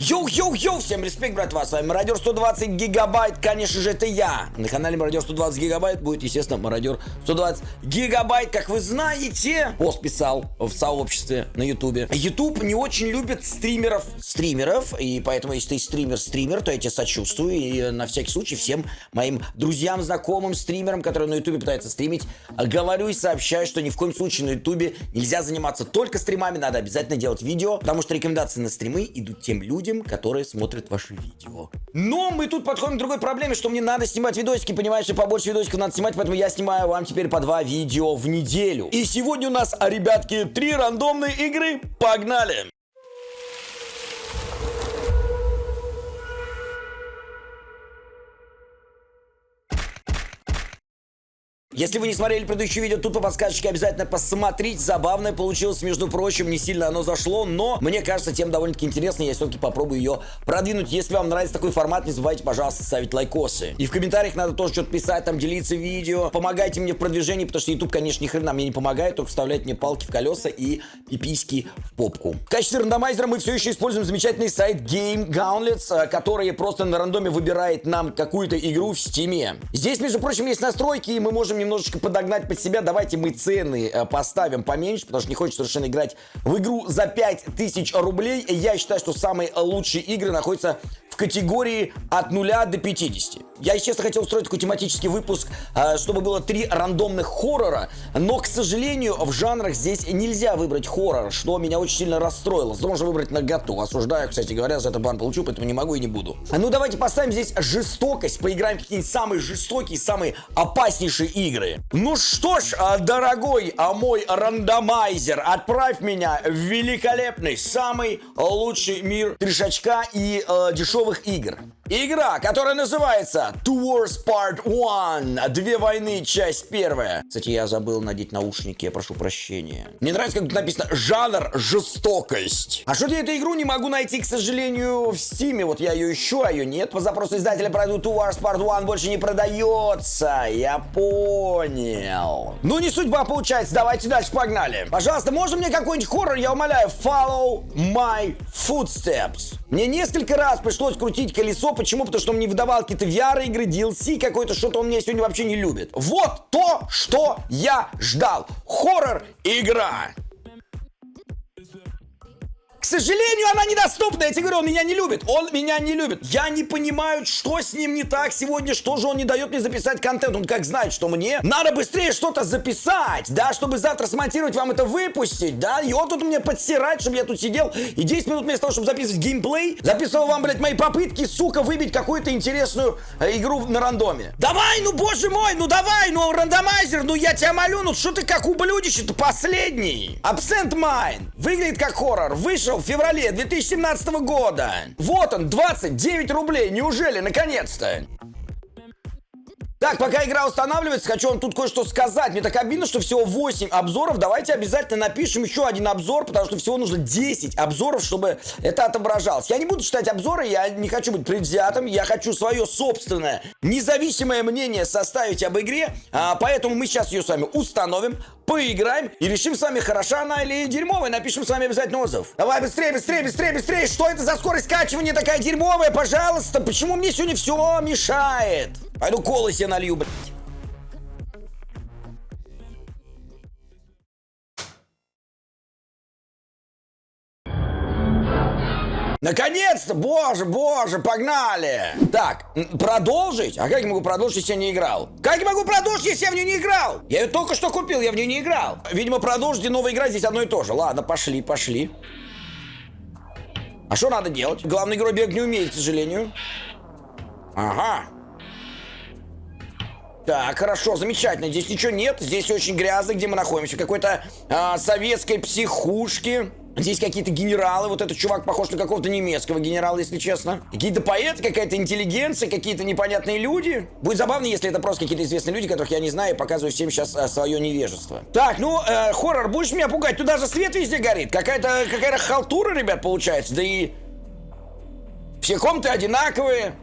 Йоу-йоу-йоу, всем респект, братва, с вами Мародер 120 Гигабайт, конечно же, это я. На канале Мародер 120 Гигабайт будет, естественно, Мародер 120 Гигабайт, как вы знаете. Пост писал в сообществе на Ютубе. Ютуб не очень любит стримеров, стримеров, и поэтому, если ты стример-стример, то я тебе сочувствую, и на всякий случай всем моим друзьям, знакомым, стримерам, которые на Ютубе пытаются стримить, говорю и сообщаю, что ни в коем случае на Ютубе нельзя заниматься только стримами, надо обязательно делать видео, потому что рекомендации на стримы идут тем людям, людям, которые смотрят ваши видео. Но мы тут подходим к другой проблеме, что мне надо снимать видосики, понимаешь, и побольше видосиков надо снимать, поэтому я снимаю вам теперь по два видео в неделю. И сегодня у нас, ребятки, три рандомные игры. Погнали! Если вы не смотрели предыдущее видео, тут по подсказочке обязательно посмотрите. Забавное получилось, между прочим, не сильно оно зашло, но мне кажется, тем довольно-таки интересно. Я все-таки попробую ее продвинуть. Если вам нравится такой формат, не забывайте, пожалуйста, ставить лайкосы. И в комментариях надо тоже что-то писать, там делиться видео. Помогайте мне в продвижении, потому что YouTube, конечно, ни хрена мне не помогает, только вставляет мне палки в колеса и пиписьки в попку. В качестве рандомайзера мы все еще используем замечательный сайт Game Gauntlets, э, который просто на рандоме выбирает нам какую-то игру в Steam. Здесь, между прочим, есть настройки, и мы можем немножечко подогнать под себя. Давайте мы цены э, поставим поменьше, потому что не хочется совершенно играть в игру за 5000 рублей. Я считаю, что самые лучшие игры находятся в категории от 0 до 50. Я, честно, хотел устроить такой тематический выпуск, э, чтобы было три рандомных хоррора, но, к сожалению, в жанрах здесь нельзя выбрать хоррор, что меня очень сильно расстроило. Зато можно выбрать наготу. Осуждаю, кстати говоря, за это бан получу, поэтому не могу и не буду. Ну, давайте поставим здесь жестокость, поиграем какие-нибудь самые жестокие, самые опаснейшие игры. Ну что ж, а, дорогой а мой рандомайзер, отправь меня в великолепный, самый лучший мир трешачка и э, дешевых игр. Игра, которая называется Two Wars Part 1. Две войны, часть первая. Кстати, я забыл надеть наушники, я прошу прощения. Мне нравится, как тут написано жанр жестокость. А что я эту игру не могу найти, к сожалению, в Стиме. Вот я ее ищу, а ее нет. По запросу издателя пройду Two Wars Part 1 больше не продается. Я понял. Ну, не судьба получается. Давайте дальше, погнали. Пожалуйста, можно мне какой-нибудь хоррор, я умоляю? Follow my footsteps. Мне несколько раз пришлось крутить колесо. Почему? Потому что он мне выдавал какие-то VR-игры, DLC какой-то, что-то он меня сегодня вообще не любит. Вот то, что я ждал. Хоррор-игра. Сожалению, она недоступна. Я тебе говорю, он меня не любит. Он меня не любит. Я не понимаю, что с ним не так сегодня, что же он не дает мне записать контент. Он как знает, что мне надо быстрее что-то записать, да, чтобы завтра смонтировать, вам это выпустить, да. И он тут мне подстирать, чтобы я тут сидел и 10 минут вместо того, чтобы записывать геймплей, записывал вам, блядь, мои попытки, сука, выбить какую-то интересную э, игру на рандоме. Давай, ну, боже мой, ну давай, ну, рандомайзер, ну, я тебя молю, ну, что ты как ублюдище-то последний? Absent Mine. Выглядит как хоррор. Вышел в феврале 2017 года. Вот он, 29 рублей. Неужели, наконец-то? Так, пока игра устанавливается, хочу вам тут кое-что сказать. Мне так обидно, что всего 8 обзоров. Давайте обязательно напишем еще один обзор, потому что всего нужно 10 обзоров, чтобы это отображалось. Я не буду читать обзоры, я не хочу быть предвзятым, я хочу свое собственное независимое мнение составить об игре, а, поэтому мы сейчас ее с вами установим, поиграем и решим с вами, хороша она или дерьмовая. Напишем с вами обязательно отзыв. Давай быстрее, быстрее, быстрее, быстрее. Что это за скорость скачивания такая дерьмовая, пожалуйста? Почему мне сегодня все мешает? Пойду колы себе налью, блядь. Наконец-то! Боже, боже, погнали! Так, продолжить? А как я могу продолжить, если я не играл? Как я могу продолжить, если я в нее не играл? Я ее только что купил, я в нее не играл. Видимо, продолжить и новая игра здесь одно и то же. Ладно, пошли, пошли. А что надо делать? Главный герой бег не умеет, к сожалению. Ага. Так, хорошо, замечательно. Здесь ничего нет. Здесь очень грязно, где мы находимся. Какой-то а, советской психушке. Здесь какие-то генералы. Вот этот чувак похож на какого-то немецкого генерала, если честно. Какие-то поэты, какая-то интеллигенция, какие-то непонятные люди. Будет забавно, если это просто какие-то известные люди, которых я не знаю, и показываю всем сейчас а, свое невежество. Так, ну, э, хоррор, будешь меня пугать? Тут даже свет везде горит. Какая-то какая-то халтура, ребят, получается. Да и... Все комнаты одинаковые.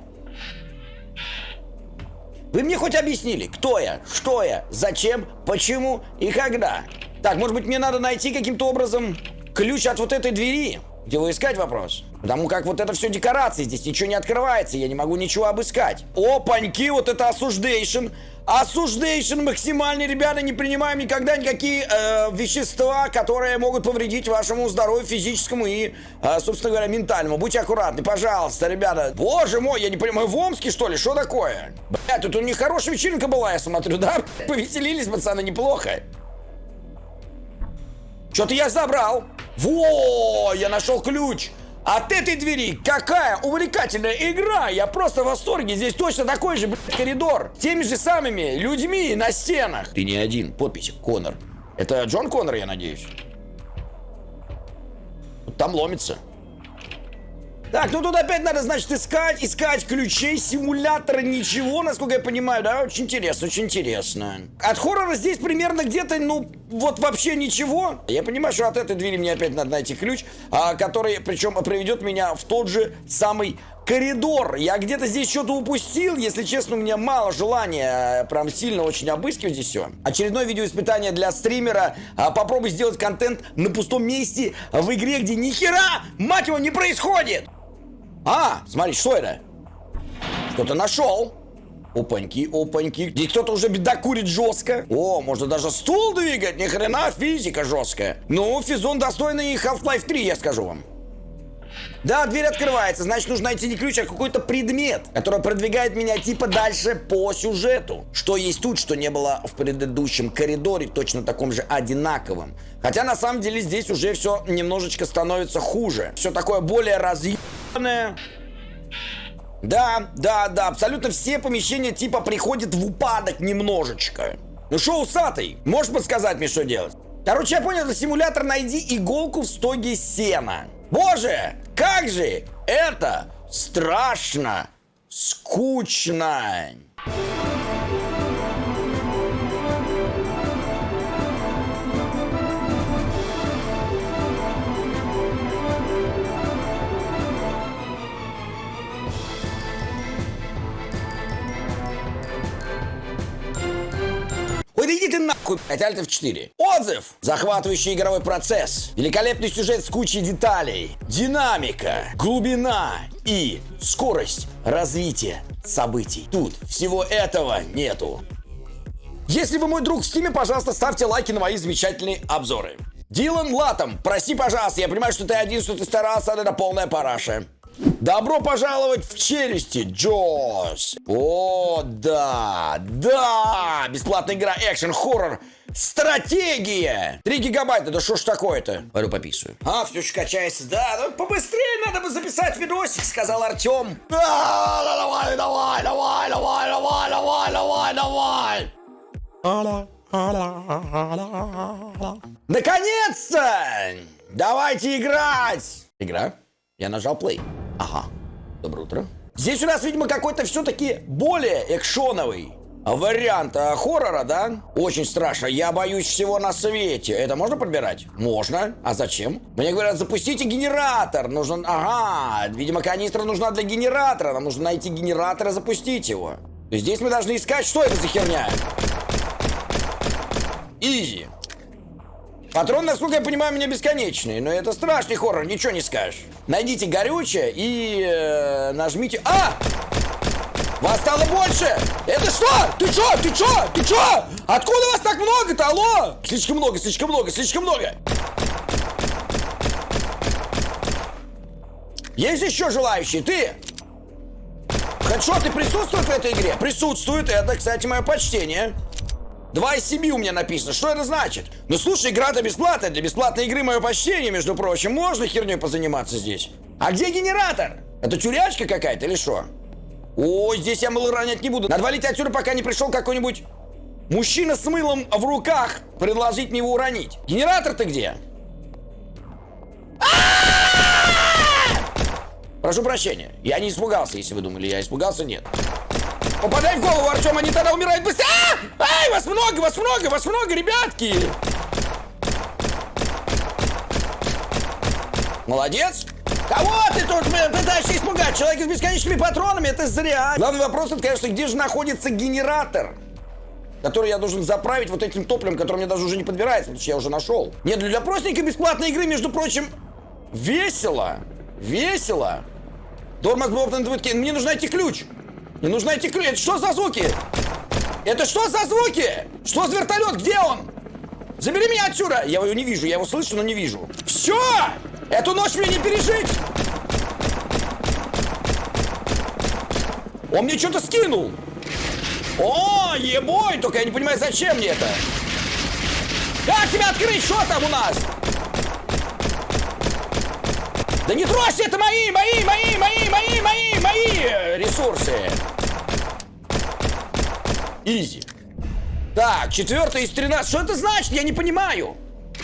Вы мне хоть объяснили, кто я, что я, зачем, почему и когда? Так, может быть, мне надо найти каким-то образом ключ от вот этой двери? Где вы искать вопрос? Потому как вот это все декорации, здесь ничего не открывается, я не могу ничего обыскать. Опаньки, вот это осуждейшн. Осуждейшн максимальный, ребята, не принимаем никогда никакие э, вещества, которые могут повредить вашему здоровью физическому и, э, собственно говоря, ментальному. Будьте аккуратны, пожалуйста, ребята. Боже мой, я не понимаю, в Омске, что ли? Что такое? Бля, тут у них хорошая вечеринка была, я смотрю, да? Повеселились, пацаны, неплохо. Что-то я забрал. Во, я нашел ключ. От этой двери какая увлекательная игра! Я просто в восторге. Здесь точно такой же, блядь, коридор. Теми же самыми людьми на стенах. Ты не один. Подпись Конор. Это Джон Конор, я надеюсь. Там ломится. Так, ну тут опять надо, значит, искать, искать ключей, симулятора, ничего, насколько я понимаю, да? Очень интересно, очень интересно. От хоррора здесь примерно где-то, ну, вот вообще ничего. Я понимаю, что от этой двери мне опять надо найти ключ, а, который, причем, приведет меня в тот же самый коридор. Я где-то здесь что-то упустил. Если честно, у меня мало желания э, прям сильно очень обыскивать здесь все. Очередное видеоиспытание для стримера. А, попробуй сделать контент на пустом месте в игре, где ни хера, мать его, не происходит. А, смотри, что это? Что-то нашел. Опаньки, опаньки. Здесь кто-то уже беда курит жестко. О, можно даже стул двигать. Ни хрена, физика жесткая. Ну, физон достойный Half-Life 3, я скажу вам. Да, дверь открывается, значит нужно найти не ключ, а какой-то предмет, который продвигает меня типа дальше по сюжету. Что есть тут, что не было в предыдущем коридоре, точно таком же одинаковым. Хотя на самом деле здесь уже все немножечко становится хуже. Все такое более разъебанное. Да, да, да, абсолютно все помещения типа приходят в упадок немножечко. Ну что, усатый, можешь подсказать мне, что делать? Короче, я понял, это симулятор «Найди иголку в стоге сена». Боже, как же это страшно, скучно. Ой, нахуй, блядь, Alt F4. Отзыв! Захватывающий игровой процесс. Великолепный сюжет с кучей деталей. Динамика, глубина и скорость развития событий. Тут всего этого нету. Если вы мой друг в стиме, пожалуйста, ставьте лайки на мои замечательные обзоры. Дилан Латом, прости, пожалуйста, я понимаю, что ты один, что ты старался, это полная параша. Добро пожаловать в челюсти, Jaws! О, да, да! Бесплатная игра, экшен, хоррор, стратегия! 3 гигабайта, да что ж такое-то? Пойду пописываю. А, все еще качается, да, ну побыстрее надо бы записать видосик, сказал Артем. Да, давай, давай, давай, давай, давай, давай, давай, давай. Наконец-то! Давайте играть! Игра? Я нажал play. Ага. Доброе утро. Здесь у нас, видимо, какой-то все-таки более экшоновый вариант а, хоррора, да? Очень страшно. Я боюсь всего на свете. Это можно подбирать? Можно. А зачем? Мне говорят, запустите генератор. Нужен... Ага. Видимо, канистра нужна для генератора. Нам нужно найти генератор и запустить его. Здесь мы должны искать, что это за херня. Изи. Патрон, насколько я понимаю, у меня бесконечный, но это страшный хоррор, ничего не скажешь. Найдите горючее и э, нажмите... А! Вас стало больше! Это что? Ты что? Ты что? Ты что? Откуда вас так много-то? Алло? Слишком много, слишком много, слишком много. Есть еще желающие? Ты? Хедшот, ты присутствует в этой игре? Присутствует. Это, кстати, мое почтение. 2 из 7 у меня написано. Что это значит? Ну слушай, игра-то бесплатная. Для бесплатной игры мое почтение, между прочим. Можно херней позаниматься здесь. А где генератор? Это тюрячка какая-то или что? Ой, здесь я мыло ронять не буду. Надо валить отсюда, пока не пришел какой-нибудь мужчина с мылом в руках. Предложить мне его уронить. Генератор-то где? Прошу прощения. Я не испугался, если вы думали. Я испугался, нет. Попадай в голову, Артем, они тогда умирают быстрее. А! Ай, вас много, вас много, вас много, ребятки. Молодец. Кого ты тут пытаешься испугать? Человек с бесконечными патронами, это зря. Главный вопрос, это, конечно, где же находится генератор? который я должен заправить вот этим топливом, которое мне даже уже не подбирается, потому что я уже нашел. Нет, для простенькой бесплатной игры, между прочим, весело. Весело. Дормас Бобтон Мне нужно найти ключ. Мне нужно найти. Это что за звуки? Это что за звуки? Что за вертолет? Где он? Забери меня отсюда! Я его не вижу, я его слышу, но не вижу. Все! Эту ночь мне не пережить! Он мне что-то скинул! О, ебой! Только я не понимаю, зачем мне это? Как тебя открыть? Что там у нас? Да не трожьте, это мои, мои, мои, мои ресурсы. Изи. Так, четвертый из 13. Что это значит? Я не понимаю.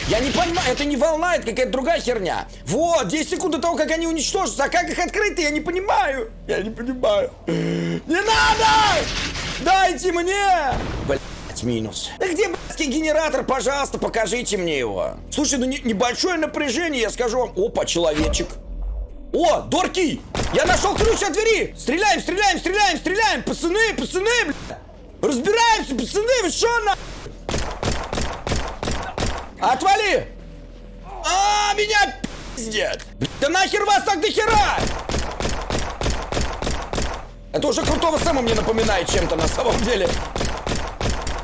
Я не понимаю, это не волна, это какая-то другая херня. Вот, 10 секунд до того, как они уничтожатся. А как их открыть я не понимаю. Я не понимаю. Не надо! Дайте мне! Блять, минус. Да где, блядский генератор? Пожалуйста, покажите мне его. Слушай, ну не, небольшое напряжение, я скажу вам. Опа, человечек. О, Дорки! Я нашел ключ от двери! Стреляем, стреляем, стреляем, стреляем! Пацаны, пацаны, блядь! Разбираемся, пацаны, вы что на... Отвали! А, меня пиздят! Да нахер вас так до хера! Это уже крутого Сэма мне напоминает чем-то на самом деле.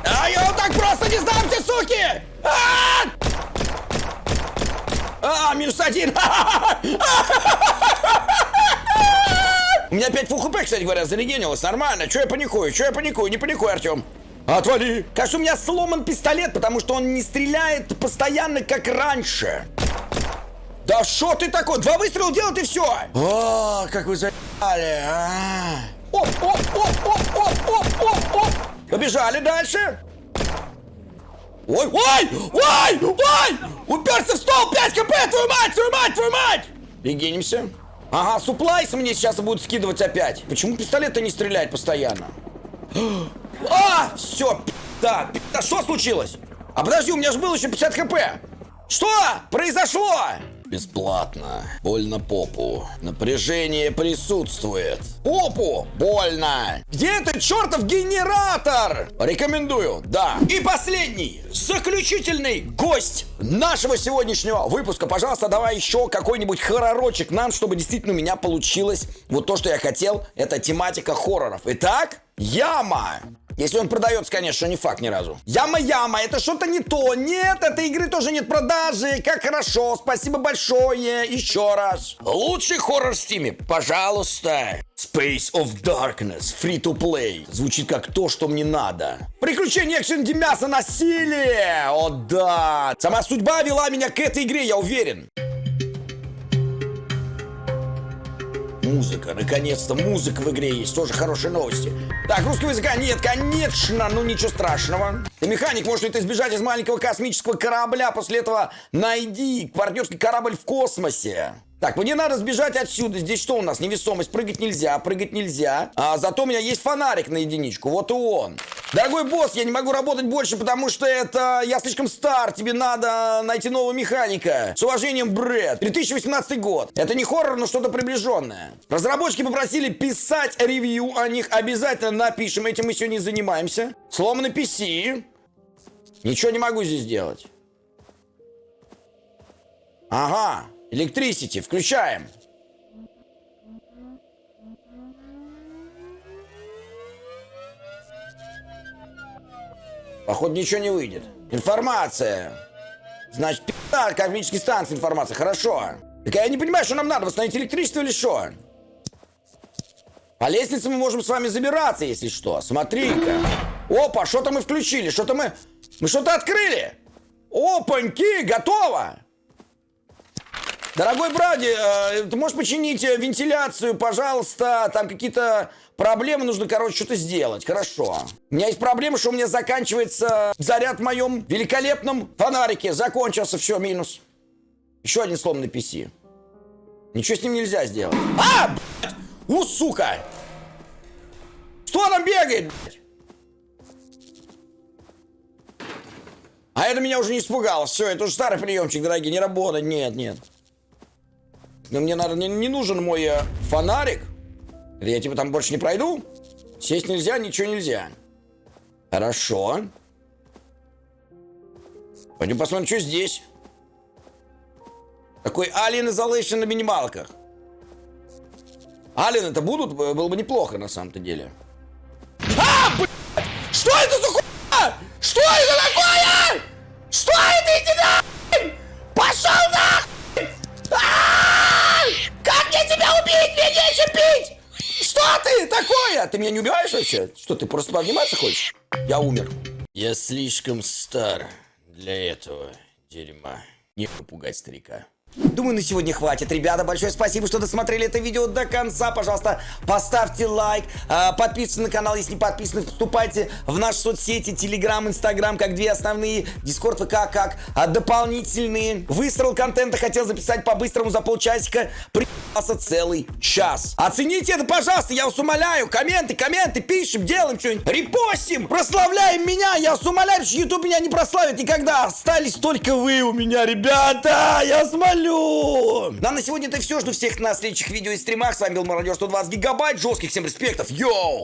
А я вот так просто не сдамся, суки! А, -а, -а минус один! У меня опять фул хп, кстати говоря, зарегенилось. Нормально. Че я паникую? Че я паникую? Не паникуй, Артем. Отвали! Кажется, у меня сломан пистолет, потому что он не стреляет постоянно, как раньше. Да что ты такой? Два выстрела делал и все. О, как вы заебали, а. Оп, оп, оп, оп, оп, оп, оп, оп. Побежали дальше. Ой, ой, ой, ой! Уперся в стол, 5 кп, твою мать, твою мать, твою мать! Регенимся. Ага, суплайс мне сейчас будут скидывать опять. Почему пистолет-то не стреляет постоянно? А, все, да, да, что случилось? А подожди, у меня же было еще 50 хп. Что произошло? Бесплатно. Больно попу. Напряжение присутствует. Попу! Больно! Где этот чертов генератор? Рекомендую, да. И последний, заключительный гость нашего сегодняшнего выпуска. Пожалуйста, давай еще какой-нибудь хорророчек нам, чтобы действительно у меня получилось вот то, что я хотел. Это тематика хорроров. Итак, яма. Если он продается, конечно, не факт ни разу. Яма-яма, это что-то не то. Нет, этой игры тоже нет продажи. Как хорошо, спасибо большое. Еще раз. Лучший хоррор в Стиме, пожалуйста. Space of Darkness, free to play. Звучит как то, что мне надо. Приключения экшен, мясо, насилие. О да. Сама судьба вела меня к этой игре, я уверен. Музыка, наконец-то музыка в игре есть, тоже хорошие новости. Так, русского языка нет, конечно, ну ничего страшного. Ты механик, может ты избежать из маленького космического корабля, после этого найди партнерский корабль в космосе. Так, мне надо сбежать отсюда. Здесь что у нас? Невесомость. Прыгать нельзя, прыгать нельзя. А зато у меня есть фонарик на единичку. Вот и он. Дорогой босс, я не могу работать больше, потому что это... Я слишком стар. Тебе надо найти нового механика. С уважением, Брэд. 2018 год. Это не хоррор, но что-то приближенное. Разработчики попросили писать ревью о них. Обязательно напишем. Этим мы сегодня занимаемся. Сломанный PC. Ничего не могу здесь делать. Ага. Electricity, включаем. Походу ничего не выйдет. Информация. Значит, пи***а, космические станции информация. Хорошо. Так я не понимаю, что нам надо, восстановить электричество или что? По лестнице мы можем с вами забираться, если что. Смотри-ка. Опа, что-то мы включили, что-то мы... Мы что-то открыли. Опаньки, готово. Дорогой Бради, э, ты можешь починить э, вентиляцию, пожалуйста? Там какие-то проблемы, нужно, короче, что-то сделать. Хорошо. У меня есть проблема, что у меня заканчивается заряд в моем великолепном фонарике. Закончился, все, минус. Еще один сломанный PC. Ничего с ним нельзя сделать. А! У, сука! Что там бегает? А это меня уже не испугало. Все, это уже старый приемчик, дорогие, не работает. Нет, нет. Но мне, наверное, не, не нужен мой э, фонарик. Я типа там больше не пройду. Сесть нельзя, ничего нельзя. Хорошо. Пойдем посмотрим, что здесь. Такой Alien Isolation на минималках. Ален, это будут? Э, Было бы неплохо на самом-то деле. А, блядь! Что это за хуйня? Что это такое? Что это, иди нахуй! Нечем пить! Что ты такое? Ты меня не убиваешь вообще? Что, ты просто пообниматься хочешь? Я умер. Я слишком стар для этого дерьма. Не пугать старика. Думаю, на сегодня хватит, ребята. Большое спасибо, что досмотрели это видео до конца. Пожалуйста, поставьте лайк, а, подписывайтесь на канал, если не подписаны. Вступайте в наши соцсети, Телеграм, Инстаграм, как две основные. Дискорд, ВК, как а, дополнительные. Выстрел контента хотел записать по-быстрому за полчасика. Приебался целый час. Оцените это, пожалуйста, я вас умоляю. Комменты, комменты, пишем, делаем что-нибудь. Репостим, прославляем меня. Я вас умоляю, что YouTube меня не прославит никогда. Остались только вы у меня, ребята. Я вас молю. Ну а на сегодня это все. Жду всех на следующих видео и стримах. С вами был Мародер 120 гигабайт. Жестких всем респектов. Йоу!